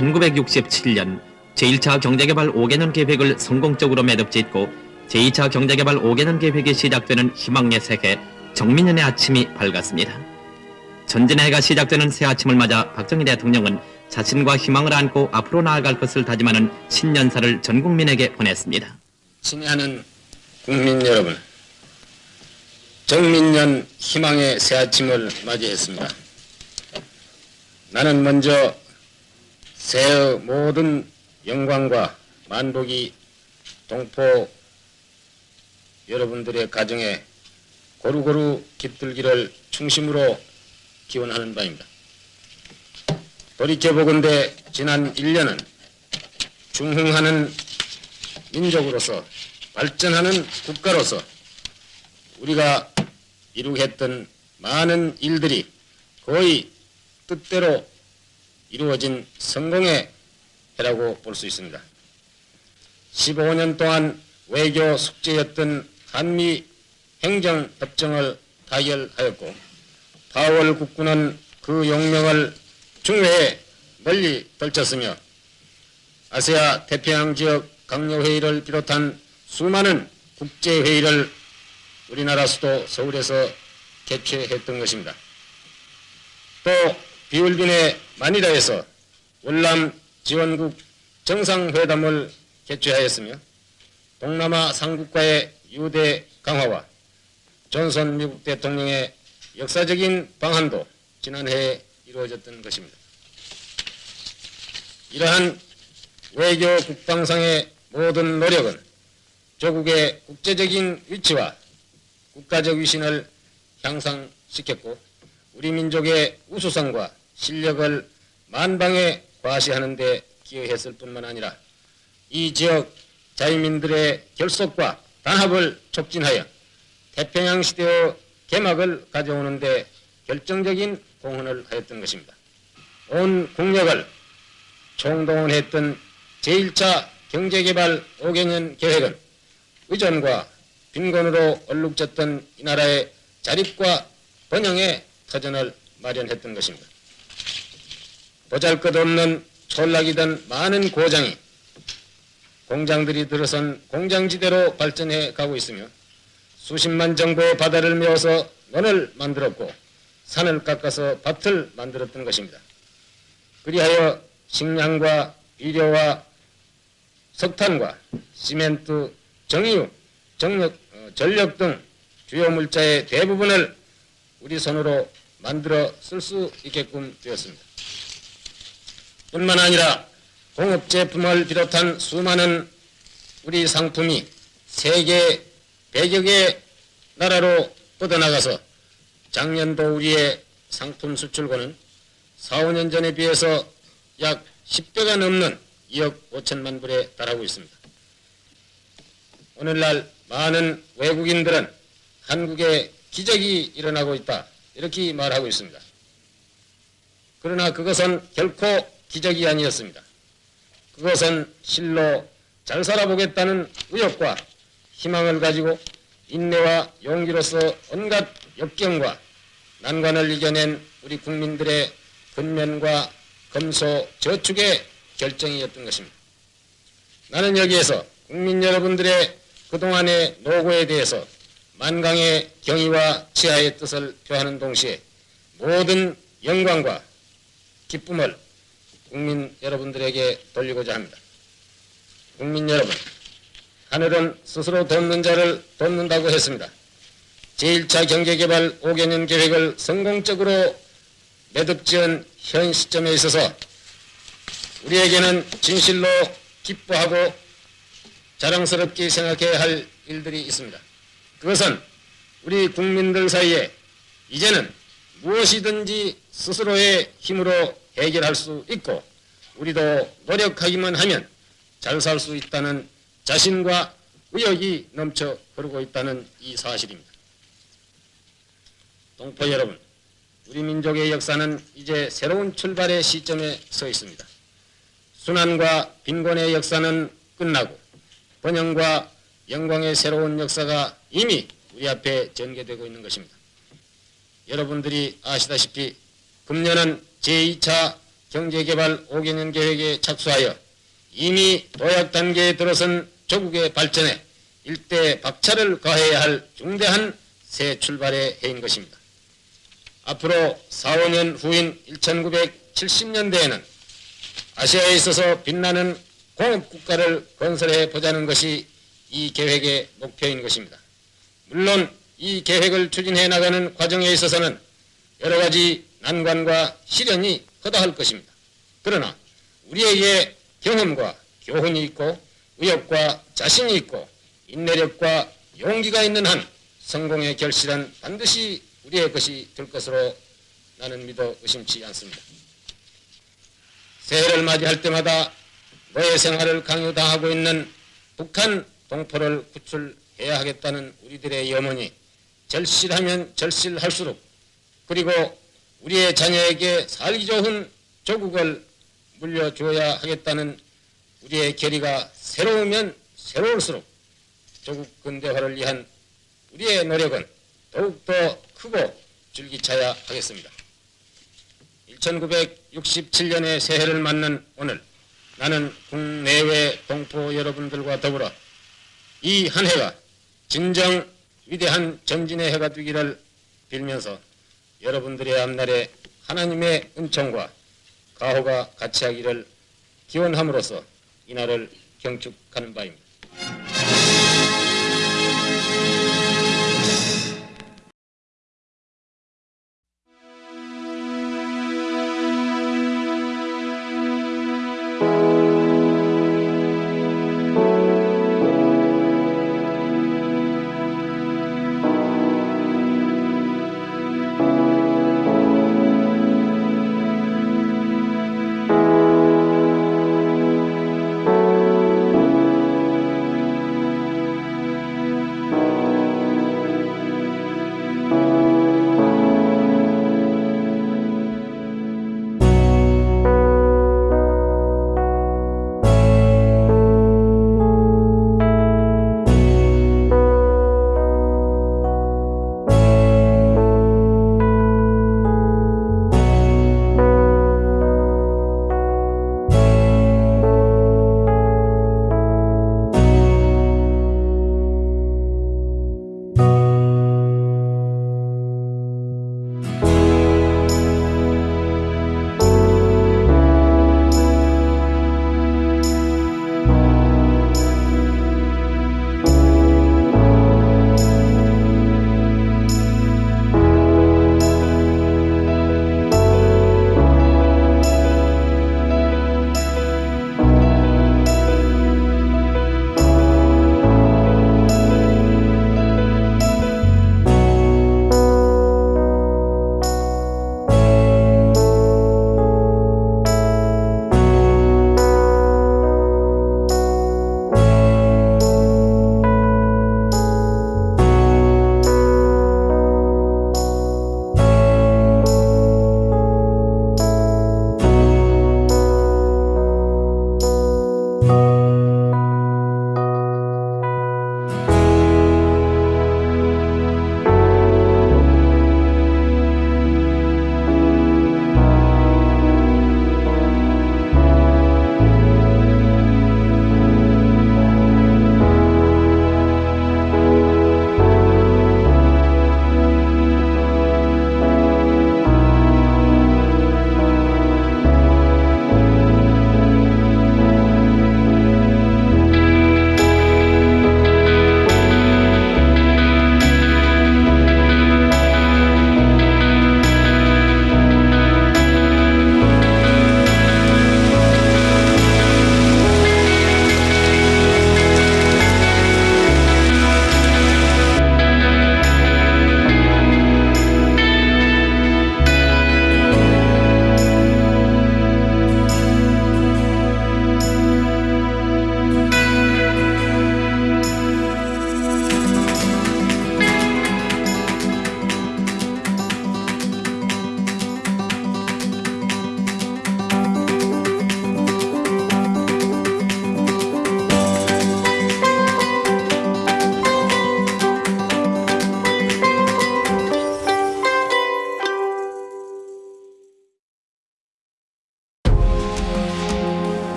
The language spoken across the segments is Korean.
1967년 제1차 경제개발 5개년 계획을 성공적으로 매듭짓고 제2차 경제개발 5개년 계획이 시작되는 희망의 새해 정민연의 아침이 밝았습니다. 전진의 해가 시작되는 새 아침을 맞아 박정희 대통령은 자신과 희망을 안고 앞으로 나아갈 것을 다짐하는 신년사를 전 국민에게 보냈습니다. 친애하는 국민 여러분, 정민년 희망의 새 아침을 맞이했습니다. 나는 먼저 새해 모든 영광과 만복이 동포 여러분들의 가정에 고루고루 깃들기를 충심으로 기원하는 바입니다. 돌이켜보건대 지난 1년은 중흥하는 민족으로서 발전하는 국가로서 우리가 이루했던 많은 일들이 거의 뜻대로 이루어진 성공의 해라고 볼 수 있습니다. 15년 동안 외교 숙제였던 한미 행정협정을 타결하였고 파월 국군은 그 용명을 중회에 널리 떨쳤으며 아세아 태평양 지역 강요회의를 비롯한 수많은 국제회의를 우리나라 수도 서울에서 개최했던 것입니다. 또 비올빈의 마니라에서 월남 지원국 정상회담을 개최하였으며 동남아 상국과의 유대 강화와 존선 미국 대통령의 역사적인 방한도 지난해에 이루어졌던 것입니다. 이러한 외교 국방상의 모든 노력은 조국의 국제적인 위치와 국가적 위신을 향상시켰고 우리 민족의 우수성과 실력을 만방에 과시하는 데 기여했을 뿐만 아니라 이 지역 자유민들의 결속과 단합을 촉진하여 태평양 시대의 개막을 가져오는 데 결정적인 공헌을 하였던 것입니다. 온 국력을 총동원했던 제1차 경제개발 5개년 계획은 의전과 빈곤으로 얼룩졌던 이 나라의 자립과 번영의 터전을 마련했던 것입니다. 보잘것없는 촌락이던 많은 고장이 공장들이 들어선 공장지대로 발전해 가고 있으며 수십만 정도의 바다를 메워서 논을 만들었고 산을 깎아서 밭을 만들었던 것입니다. 그리하여 식량과 비료와 석탄과 시멘트, 정유, 정력, 어, 전력 등 주요 물자의 대부분을 우리 손으로 만들어 쓸 수 있게끔 되었습니다. 뿐만 아니라 공업 제품을 비롯한 수많은 우리 상품이 세계 100여 개 나라로 뻗어나가서 작년도 우리의 상품 수출고는 4, 5년 전에 비해서 약 10배가 넘는 2억 5천만 불에 달하고 있습니다. 오늘날 많은 외국인들은 한국에 기적이 일어나고 있다 이렇게 말하고 있습니다. 그러나 그것은 결코 기적이 아니었습니다. 그것은 실로 잘 살아보겠다는 의욕과 희망을 가지고 인내와 용기로서 온갖 역경과 난관을 이겨낸 우리 국민들의 근면과 검소 저축의 결정이었던 것입니다. 나는 여기에서 국민 여러분들의 그동안의 노고에 대해서 만강의 경의와 치하의 뜻을 표하는 동시에 모든 영광과 기쁨을 국민 여러분들에게 돌리고자 합니다. 국민 여러분, 하늘은 스스로 돕는 자를 돕는다고 했습니다. 제1차 경제개발 5개년 계획을 성공적으로 매듭지은 현 시점에 있어서 우리에게는 진실로 기뻐하고 자랑스럽게 생각해야 할 일들이 있습니다. 그것은 우리 국민들 사이에 이제는 무엇이든지 스스로의 힘으로 해결할 수 있고 우리도 노력하기만 하면 잘 살 수 있다는 자신과 의욕이 넘쳐 흐르고 있다는 이 사실입니다. 동포 여러분, 우리 민족의 역사는 이제 새로운 출발의 시점에 서 있습니다. 순환과 빈곤의 역사는 끝나고 번영과 영광의 새로운 역사가 이미 우리 앞에 전개되고 있는 것입니다. 여러분들이 아시다시피 금년은 제2차 경제개발 5개년 계획에 착수하여 이미 도약 단계에 들어선 조국의 발전에 일대 박차를 가해야 할 중대한 새 출발의 해인 것입니다. 앞으로 4, 5년 후인 1970년대에는 아시아에 있어서 빛나는 공업국가를 건설해 보자는 것이 이 계획의 목표인 것입니다. 물론 이 계획을 추진해 나가는 과정에 있어서는 여러 가지 난관과 시련이 허다할 것입니다. 그러나 우리에게 경험과 교훈이 있고 의욕과 자신이 있고 인내력과 용기가 있는 한 성공의 결실은 반드시 우리의 것이 될 것으로 나는 믿어 의심치 않습니다. 새해를 맞이할 때마다 노예 생활을 강요당하고 있는 북한 동포를 구출해야 하겠다는 우리들의 염원이 절실하면 절실할수록 그리고 우리의 자녀에게 살기 좋은 조국을 물려주어야 하겠다는 우리의 결의가 새로우면 새로울수록 조국 근대화를 위한 우리의 노력은 더욱더 크고 줄기차야 하겠습니다. 1967년의 새해를 맞는 오늘 나는 국내외 동포 여러분들과 더불어 이 한 해가 진정 위대한 전진의 해가 되기를 빌면서 여러분들의 앞날에 하나님의 은총과 가호가 같이 하기를 기원함으로써 이날을 경축하는 바입니다.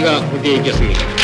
우리라고 못할 리